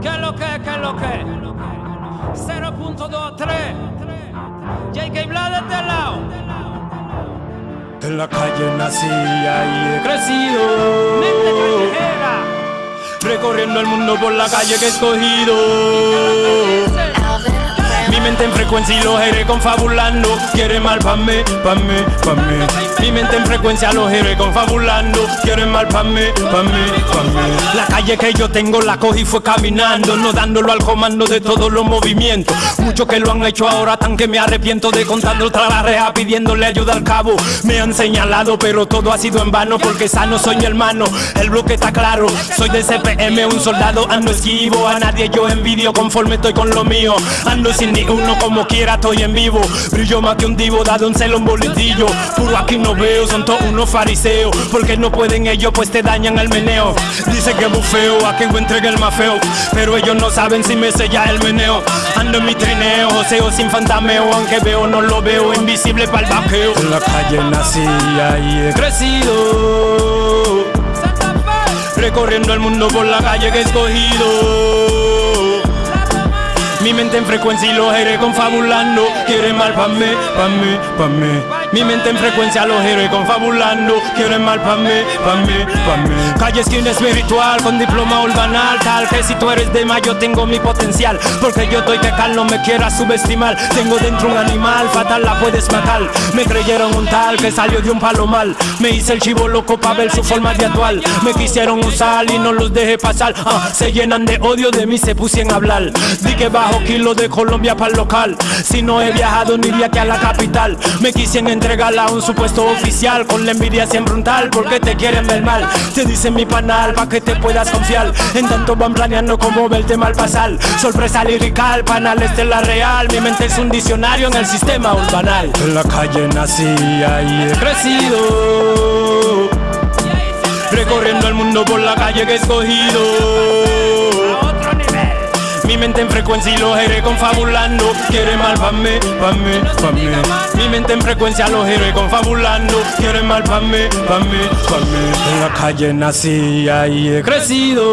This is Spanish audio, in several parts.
¿Qué es lo que? ¿Qué es lo que? 0.23 JK Black de este lado. En la calle nací y he crecido. Mente callejera. Recorriendo el mundo por la calle que he escogido frecuencia y los héroes confabulando Quieren mal pa' mí, pa' mí, pa' mí. Mi mente en frecuencia los héroes confabulando Quieren mal pa' mí, pa' mí, pa' mí. La calle que yo tengo la cogí fue caminando No dándolo al comando de todos los movimientos. Muchos que lo han hecho ahora tan que me arrepiento de contarlo tras la reja pidiéndole ayuda al cabo. Me han señalado pero todo ha sido en vano Porque sano soy mi hermano, el bloque está claro Soy de CPM, un soldado, ando esquivo. A nadie yo envidio conforme estoy con lo mío. Ando sin ni uno como quiera estoy en vivo. Brillo más que un divo, dado un celo un bolitillo Puro aquí no veo, son todos unos fariseos. Porque no pueden ellos pues te dañan el meneo. Dice que bufeo, a quien entregue el más feo. Pero ellos no saben si me sella el meneo. Ando en mi trineo, joseo sin fantameo. Aunque veo no lo veo, invisible para el vaqueo. En la calle nací ahí he crecido. Recorriendo el mundo por la calle que he escogido Mi mente en frecuencia y los héroes confabulando Quieren mal pa' mí, pa' mí, pa' mí Mi mente en frecuencia los héroes confabulando Quieren mal pa' mí, pa' mí, pa' mí. Calle esquina espiritual con diploma urbanal Tal que si tú eres de más yo tengo mi potencial. Porque yo estoy que Cal no me quiera subestimar. Tengo dentro un animal, fatal la puedes matar. Me creyeron un tal que salió de un palomar Me hice el chivo loco pa' ver su forma de actual Me quisieron usar y no los dejé pasar. Ah, Se llenan de odio, de mí se pusieron a hablar. Di que bajo kilo de Colombia para local. Si no he viajado ni de aquí a la capital. Me quisieron entregar a un supuesto oficial. Con la envidia siempre un tal porque te quieren ver mal. Te dicen mi panal pa' que te puedas confiar. En tanto van planeando cómo verte mal pasar. Sorpresa lirical, panal este es la real. Mi mente es un diccionario en el sistema urbanal. En la calle nací ahí he crecido. Recorriendo el mundo por la calle que he escogido Mi mente en frecuencia y los héroes confabulando. Quieren mal pa' mí, pa' mí, pa' mí. Mi mente en frecuencia los héroes confabulando. Quieren mal pa' mí, pa' mí, pa' mí. En la calle nací y ahí he crecido.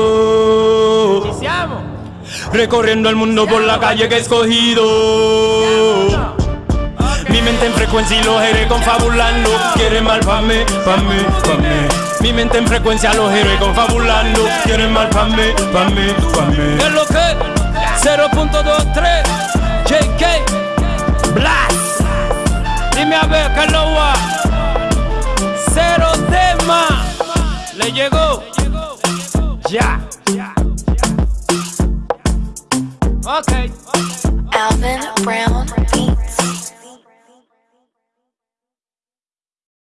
Recorriendo el mundo por la calle que he escogido. Mi mente en frecuencia y los héroes confabulando. Quieren mal pa' mí, pa' mí, pa' mí. Mi mente en frecuencia los héroes confabulando. Quieren mal pa' mí, pa' mí, pa' mí Dime a ver, ¿qué es lo va? Cero más Le llegó. Ya. Ok